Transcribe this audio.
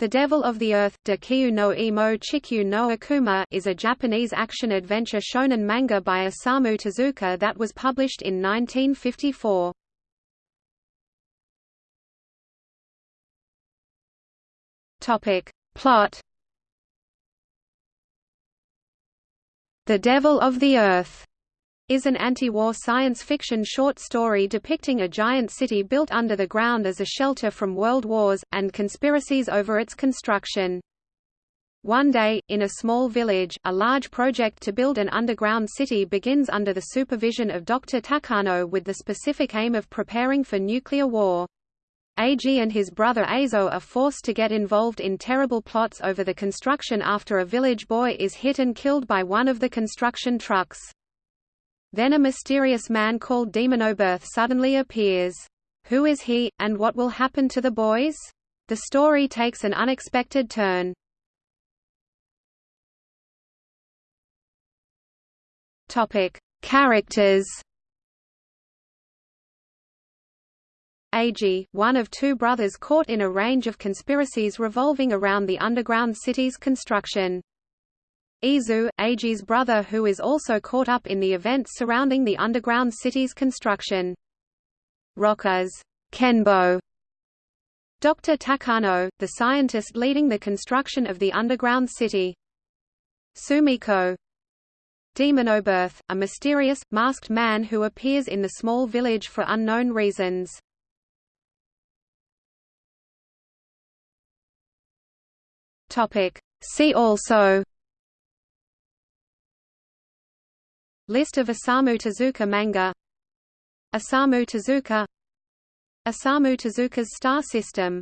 The Devil of the Earth Dekiu no Imo Chikyu no Akuma is a Japanese action-adventure shonen manga by Osamu Tezuka that was published in 1954. Topic. Plot The Devil of the Earth is an anti-war science fiction short story depicting a giant city built under the ground as a shelter from world wars, and conspiracies over its construction. One day, in a small village, a large project to build an underground city begins under the supervision of Dr. Takano with the specific aim of preparing for nuclear war. Eiji and his brother Azo are forced to get involved in terrible plots over the construction after a village boy is hit and killed by one of the construction trucks. Then a mysterious man called Demonobirth suddenly appears. Who is he, and what will happen to the boys? The story takes an unexpected turn. Topic: Characters. Eiji, one of two brothers caught in a range of conspiracies revolving around the underground city's construction. Izu, Eiji's brother who is also caught up in the events surrounding the underground city's construction. Rockers Kenbo Dr. Takano, the scientist leading the construction of the underground city. Sumiko Demonobirth, a mysterious, masked man who appears in the small village for unknown reasons. See also List of Osamu Tezuka manga. Osamu Tezuka. Osamu Tezuka's star system